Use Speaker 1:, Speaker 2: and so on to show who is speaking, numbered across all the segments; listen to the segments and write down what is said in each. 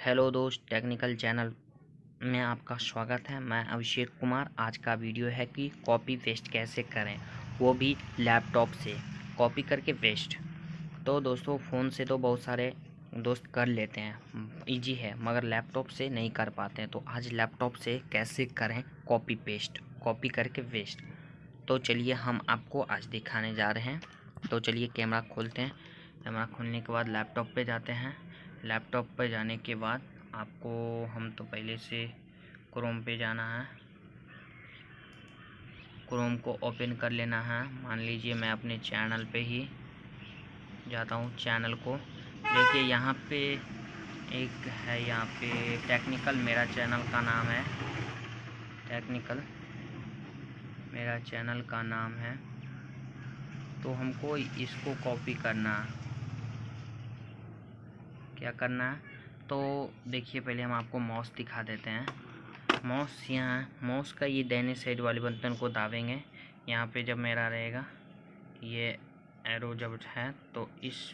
Speaker 1: Hello दोस्त, technical channel में आपका स्वागत है। मैं अभिषेक कुमार। आज का वीडियो है कि कॉपी पेस्ट कैसे करें, वो भी लैपटॉप से। कॉपी करके पेस्ट। तो दोस्तों, फ़ोन से तो बहुत सारे दोस्त कर लेते हैं। इजी है, मगर लैपटॉप से नहीं कर पाते हैं। तो आज लैपटॉप से कैसे करें कॉपी पेस्ट, कॉपी करके पेस्ट? तो चलिए हम आपको आज दिखाने जा रहे हैं। तो चलिए कैमरा खोलते हैं। कैमरा खोलने के बाद लैपटॉप पे जाते हैं। लैपटॉप पर जाने के बाद आपको, हम तो पहले से क्रोम पे जाना है। क्रोम को ओपन कर लेना है। मान लीजिए मैं अपने चैनल पे ही जाता हूँ चैनल को। देखिए, यहाँ पे एक है, यहाँ पे टेक्निकल मेरा चैनल का नाम है। टेक्निकल मेरा चैनल का नाम है। तो हमको इसको कॉपी करना है। क्या करना है? तो देखिए, पहले हम आपको मॉस दिखा देते हैं। मॉस यहाँ मॉस का ये देने साइड वाले बटन को दाबेंगे। यहाँ पे जब मेरा रहेगा, ये एरो जब है तो इस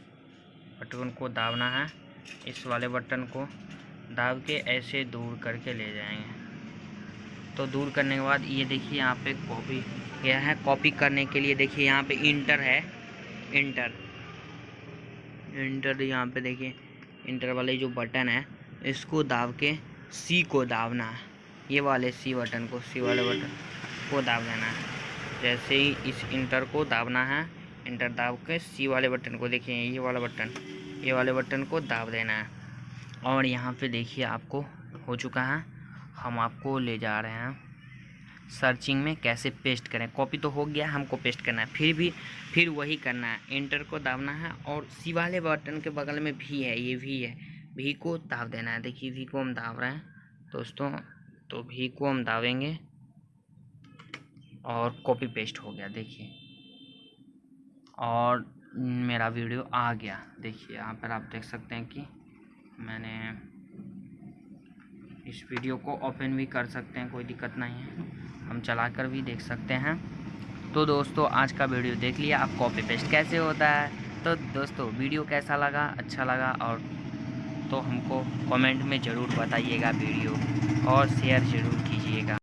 Speaker 1: बटन को दाबना है। इस वाले बटन को दाब के ऐसे दूर करके ले जाएँगे। तो दूर करने के बाद ये देखिए, यहाँ पे कॉपी यह है। कॉपी करने के लिए देखिए, यहाँ पे इंटर है। इंटर इंटर यहाँ पे देखिए। इंटर वाले जो बटन है, इसको दाब के सी को दाबना है। ये वाले सी बटन को सी वाले बटन को दाब देना है। जैसे ही इस इंटर को दाबना है, इंटर दाब के सी वाले बटन को देखिए, ये वाला बटन, ये वाले बटन को दाब देना है। और यहाँ पे देखिए, आपको हो चुका है। हम आपको ले जा रहे हैं। सर्चिंग में कैसे पेस्ट करें। कॉपी तो हो गया, हमको पेस्ट करना है। फिर भी, फिर वही करना है। इंटर को दाबना है और सी वाले बटन के बगल में भी है, ये भी है। भी को दाब देना है। देखिए, भी को हम दाब रहे हैं। दोस्तों तो भी को हम दाबेंगे और कॉपी पेस्ट हो गया, देखिए। और मेरा वीडियो आ गया। देखिए, यहाँ पर आप देख सकते हैं कि मैंने इस वीडियो को ओपन भी कर सकते हैं, कोई दिक्कत नहीं है। हम चला कर भी देख सकते हैं। तो दोस्तों, आज का वीडियो देख लिया, आप कॉपी पेस्ट कैसे होता है? तो दोस्तों, वीडियो कैसा लगा? अच्छा लगा और तो हमको कमेंट में ज़रूर बताइएगा वीडियो और शेयर ज़रूर कीजिएगा।